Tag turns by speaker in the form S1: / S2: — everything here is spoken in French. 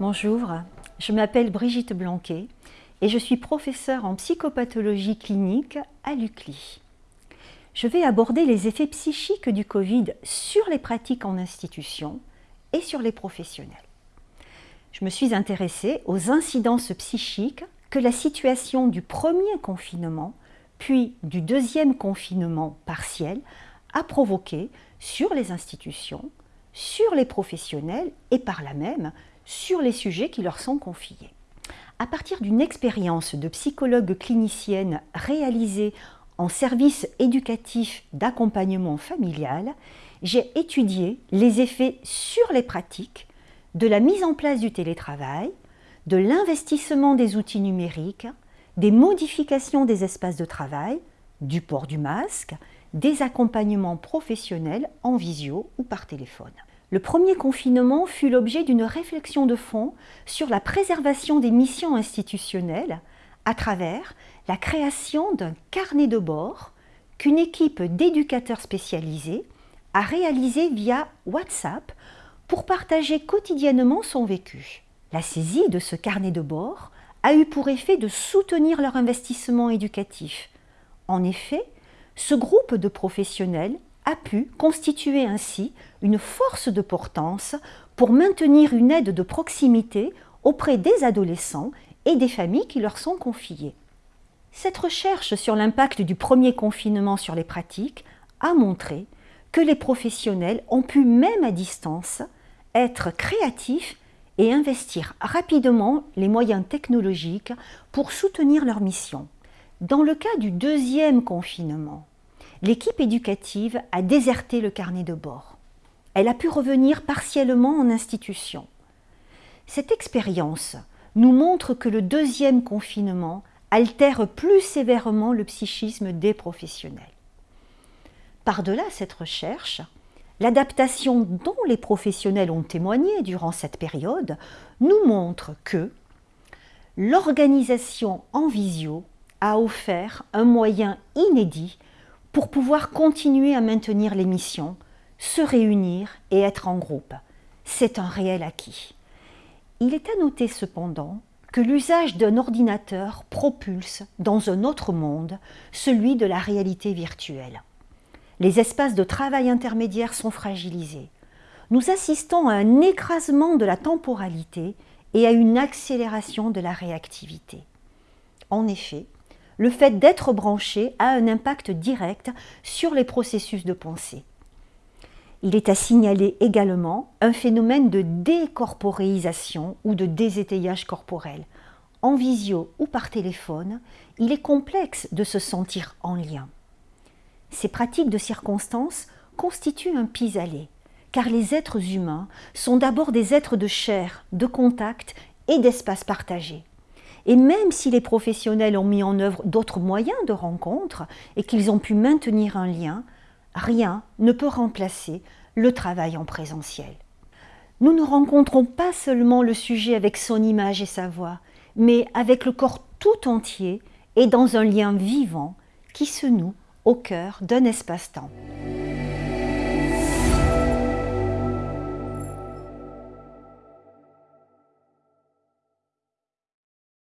S1: Bonjour, je m'appelle Brigitte Blanquet et je suis professeure en psychopathologie clinique à l'UCLI. Je vais aborder les effets psychiques du Covid sur les pratiques en institution et sur les professionnels. Je me suis intéressée aux incidences psychiques que la situation du premier confinement puis du deuxième confinement partiel a provoqué sur les institutions, sur les professionnels et par là même sur les sujets qui leur sont confiés. À partir d'une expérience de psychologue clinicienne réalisée en service éducatif d'accompagnement familial, j'ai étudié les effets sur les pratiques de la mise en place du télétravail, de l'investissement des outils numériques, des modifications des espaces de travail, du port du masque, des accompagnements professionnels en visio ou par téléphone. Le premier confinement fut l'objet d'une réflexion de fond sur la préservation des missions institutionnelles à travers la création d'un carnet de bord qu'une équipe d'éducateurs spécialisés a réalisé via WhatsApp pour partager quotidiennement son vécu. La saisie de ce carnet de bord a eu pour effet de soutenir leur investissement éducatif. En effet, ce groupe de professionnels a pu constituer ainsi une force de portance pour maintenir une aide de proximité auprès des adolescents et des familles qui leur sont confiées. Cette recherche sur l'impact du premier confinement sur les pratiques a montré que les professionnels ont pu, même à distance, être créatifs et investir rapidement les moyens technologiques pour soutenir leur mission. Dans le cas du deuxième confinement, l'équipe éducative a déserté le carnet de bord. Elle a pu revenir partiellement en institution. Cette expérience nous montre que le deuxième confinement altère plus sévèrement le psychisme des professionnels. Par-delà cette recherche, l'adaptation dont les professionnels ont témoigné durant cette période nous montre que l'organisation en visio a offert un moyen inédit pour pouvoir continuer à maintenir les missions, se réunir et être en groupe. C'est un réel acquis. Il est à noter cependant que l'usage d'un ordinateur propulse dans un autre monde, celui de la réalité virtuelle. Les espaces de travail intermédiaires sont fragilisés. Nous assistons à un écrasement de la temporalité et à une accélération de la réactivité. En effet, le fait d'être branché a un impact direct sur les processus de pensée. Il est à signaler également un phénomène de décorporéisation ou de désétayage corporel. En visio ou par téléphone, il est complexe de se sentir en lien. Ces pratiques de circonstance constituent un pis-aller, car les êtres humains sont d'abord des êtres de chair, de contact et d'espace partagé. Et même si les professionnels ont mis en œuvre d'autres moyens de rencontre et qu'ils ont pu maintenir un lien, rien ne peut remplacer le travail en présentiel. Nous ne rencontrons pas seulement le sujet avec son image et sa voix, mais avec le corps tout entier et dans un lien vivant qui se noue au cœur d'un espace-temps.